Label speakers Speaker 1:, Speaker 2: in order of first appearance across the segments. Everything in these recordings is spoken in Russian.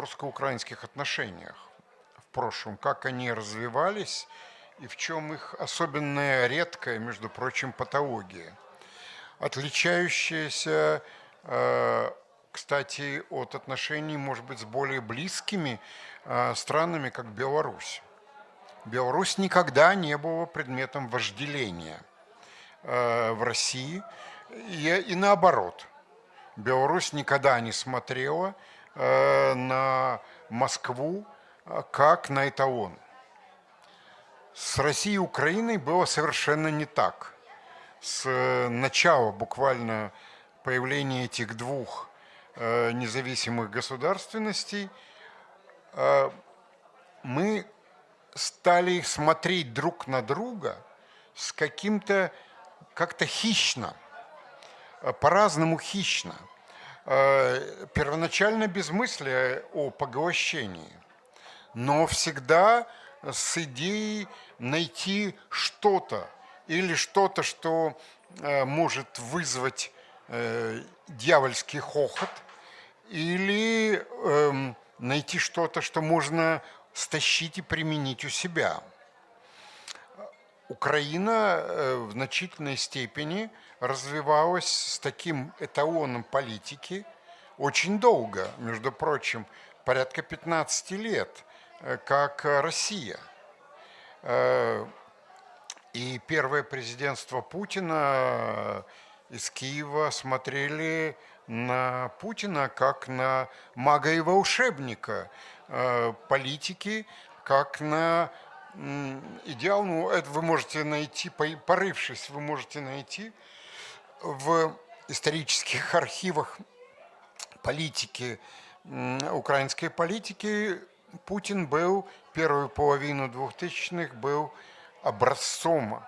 Speaker 1: русско-украинских отношениях в прошлом, как они развивались и в чем их особенная редкая, между прочим, патология, отличающаяся, э, кстати, от отношений, может быть, с более близкими э, странами, как Беларусь. Беларусь никогда не была предметом вожделения э, в России и, и наоборот. Беларусь никогда не смотрела на Москву как на эталон. С Россией и Украиной было совершенно не так. С начала буквально появления этих двух э, независимых государственностей э, мы стали смотреть друг на друга с каким-то как-то хищно, э, по-разному хищно. Первоначально без мысли о поглощении, но всегда с идеей найти что-то или что-то, что э, может вызвать э, дьявольский хохот, или э, найти что-то, что можно стащить и применить у себя. Украина э, в значительной степени развивалась с таким эталоном политики очень долго, между прочим, порядка 15 лет – Э, как Россия. Э, и первое президентство Путина из Киева смотрели на Путина как на мага и волшебника политики, как на идеал. Ну, это вы можете найти, порывшись, вы можете найти в исторических архивах политики, украинской политики Путин был первую половину 2000-х был образцом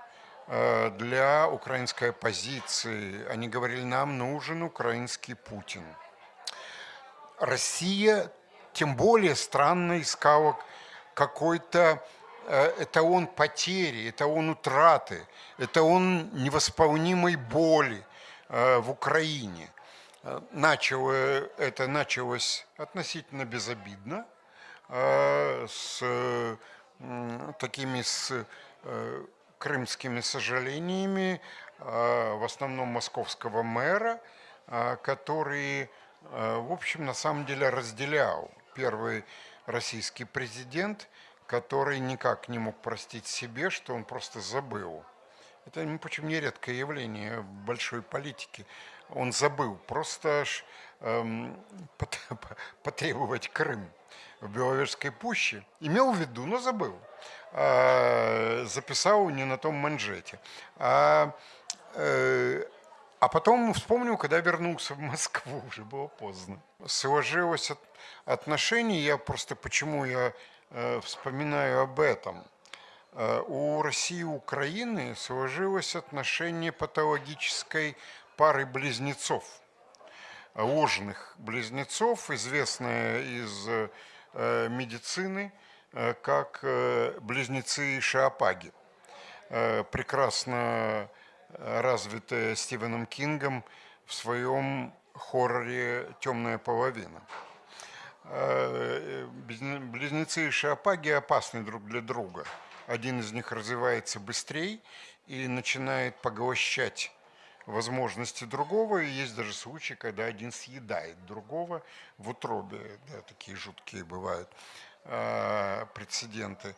Speaker 1: э, для украинской оппозиции. Они говорили, нам нужен украинский Путин. Россия тем более странно искала какой-то это он потери, это он утраты, это он невосполнимой боли э, в Украине. Начало, это началось относительно безобидно, с такими с э, крымскими сожалениями, в основном московского мэра, который, в общем, на самом деле разделял первый российский президент, который никак не мог простить себе, что он просто забыл. Это, почему нередкое явление в большой политике. Он забыл просто эм, потребовать Крым в Беловежской пуще, имел в виду, но забыл, а, записал не на том манжете. А, э, а потом вспомнил, когда вернулся в Москву, уже было поздно. Сложилось отношение, я просто почему я вспоминаю об этом. Э, у России и Украины сложилось отношение патологической пары близнецов, ложных близнецов, известная из Э, медицины, э, как э, близнецы Шиапаги, прекрасно развитая Стивеном Кингом в своем хорроре «Темная половина». Близнецы Шиапаги опасны друг для друга. Один из них развивается быстрее и начинает поглощать возможности другого, и есть даже случаи, когда один съедает другого в утробе, да, такие жуткие бывают э, прецеденты.